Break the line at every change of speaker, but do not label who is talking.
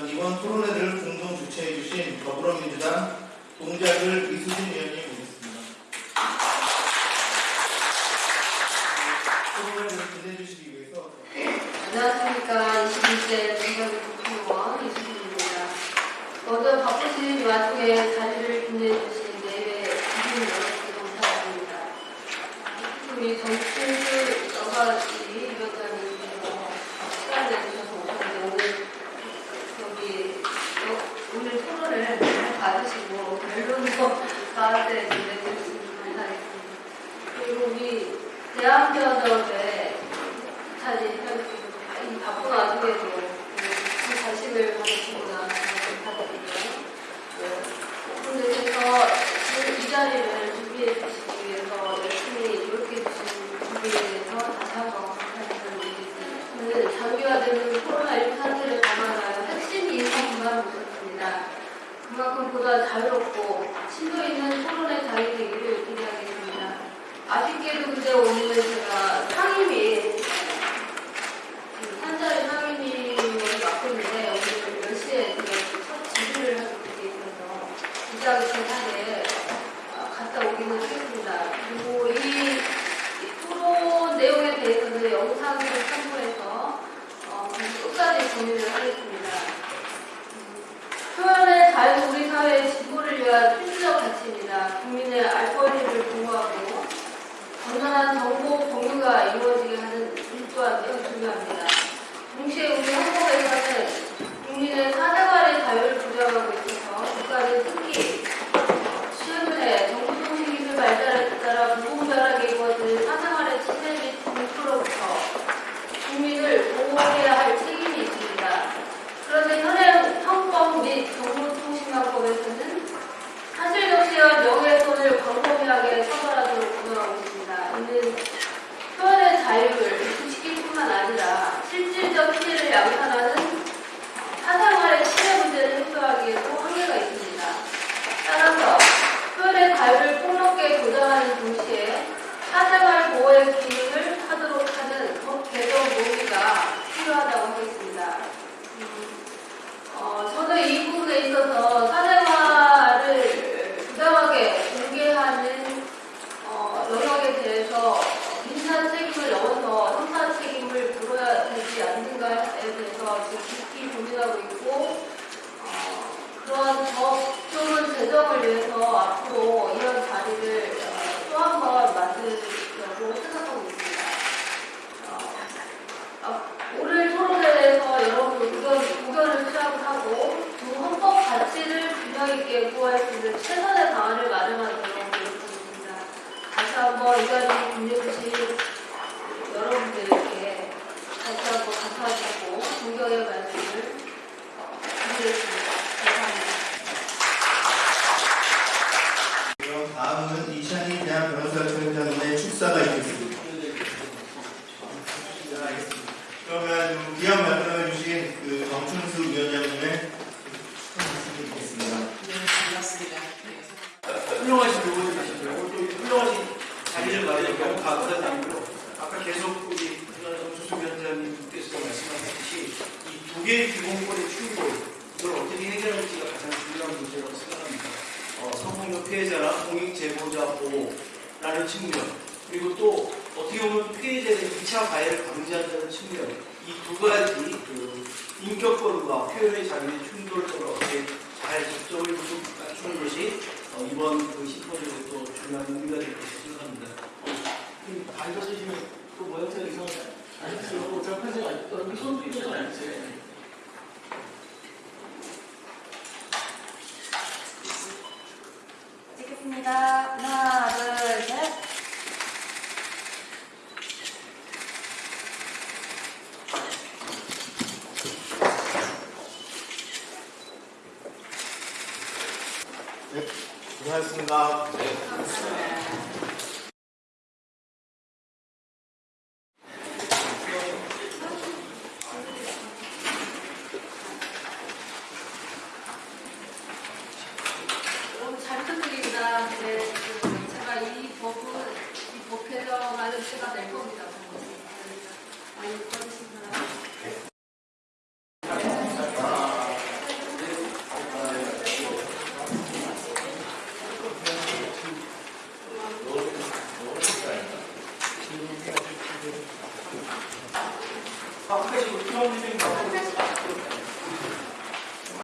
이번 토론회를 공동 주최해 주신 더불어민주당 동작을 이수진 의원님 모셨습니다. 토론회를 끝내 주시기 위해서
안녕하십니까. 21대 동작의 국회의원 이수진입니다. 먼저 바쁘신 와중에 자리를 빛내주신 내외 주민 여러분께 감사드립니다. 우리 정춘수 여가지 위원장님께서 시간 내주셔서 오셨는데 오늘 여기 여- 오늘 토론을 잘 받으시고 결론도 나한테 내주시면 감사하겠습니다. 그리고 우리 펴주시고 이 바쁜 와중에도 그 관심을 가지시구나 부탁드리고요. 오픈되셔서 이 자리를 준비해 주시기 위해서 열심히 노력해 주신 준비에 대해서 다시 한번 감사드리겠습니다. 오늘 장기화되는 코로나19 사태를 감안하여 핵심 인사만 모셨습니다. 그만큼 보다 자유롭고 심도 있는 토론의 장이 되기를 기대하겠습니다. 아쉽게도 근데 오늘 제가 상임위 그 한자리 상임위를 맡고 있는데 오늘 10시에 제가 첫 지휘를 하고 돼 있어서 무지하게 대사에 갔다 오기는 하겠습니다. 그리고 이, 이 토론 내용에 대해서는 영상을 첨부해서 어, 끝까지 공유를 하겠습니다. 음, 표현의 자유 사회의 진보를 위한 필수적 가치입니다. 국민의 알 권리를 보호하고 건전한 정보 공유가 이루어지게 하는 일조한 매우 중요합니다. 동시에 우리 한국에서는 국민의 사생활의 자유를 보장하고 있어서 국가는 특히 최근에 정보통신기술 발달에 따라 무공정하게 이루어진 사생활의 침해 및 공표로부터 국민을 보호해야 할 책임이 있습니다. 그런데 현행 헌법 및 정보통신망법에서는 사실적시와 명예훼손을 광범위하게 처벌하도록 규정하고 표현의 자유를 부추길 뿐만 아니라 실질적 피해를 양산하는 사생활의 침해 문제를 해소하기에도 한계가 있습니다. 따라서 표현의 자유를 폭넓게 보장하는 동시에 사생활 보호의 기능을 하도록 하는 법 개정 논의가 필요하다고 하겠습니다. 음, 어, 저는 이 부분에 있어서 사생활을 부당하게 공개하는 어, 영역에 대해서 민사 책임을 넘어서 형사 책임을 물어야 되지 않는가에 대해서 지금 깊이 고민하고 있고 어, 그런 법조문 제정을 위해서 앞으로 이런 자리를 어, 또 한 번 만들려고 생각하고 있습니다. 어, 아, 오늘 토론에 대해서 여러분 의견, 의견을 수렴하고 두 헌법 가치를 균형 있게 구할 수 있는 최선의 방안을 마련하도록 노력하겠습니다. 다시 빛내주신 여러분들께 다시 한번 감사드리고 존경의 말씀을 드리겠습니다. 감사합니다.
그럼 다음은 이찬희 대한 변호사 총장님의 축사가 있겠습니다. 네, 알겠습니다. 그러면 기업 말씀해 주신 그 정춘수 위원장님의 말씀을 듣겠습니다.
네, 반갑습니다. 네. 훌륭하신 의원님이시고요. 오늘 또 훌륭하신 자리를 마련하고 감사드리고요. 아까 계속 우리 정수수 위원장님께서 말씀하셨듯이 이 두 개의 기본권의 충돌, 이걸 어떻게 해결할지가 가장 중요한 문제라고 생각합니다. 어, 성폭력 피해자나 공익 제보자 보호라는 측면, 그리고 또 어떻게 보면 피해자의 2차 가해를 방지한다는 측면, 이 두 가지 그 인격권과 표현의 자유의 충돌점을 어떻게 잘 접점을 좀 맞추는 것이 어, 이번 그 심포지엄의 또 중요한 의미가 될 것으로 생각합니다. 어,
발도 쓰시면 그 모양새가 이상하지 않으세요? 저 편지가 여기 손도 있는 아니지?
찍겠습니다. 하나, 둘, 셋. 부탁드립니다. 네, 겁니다. 많이 꺼주신 사람.
한 가지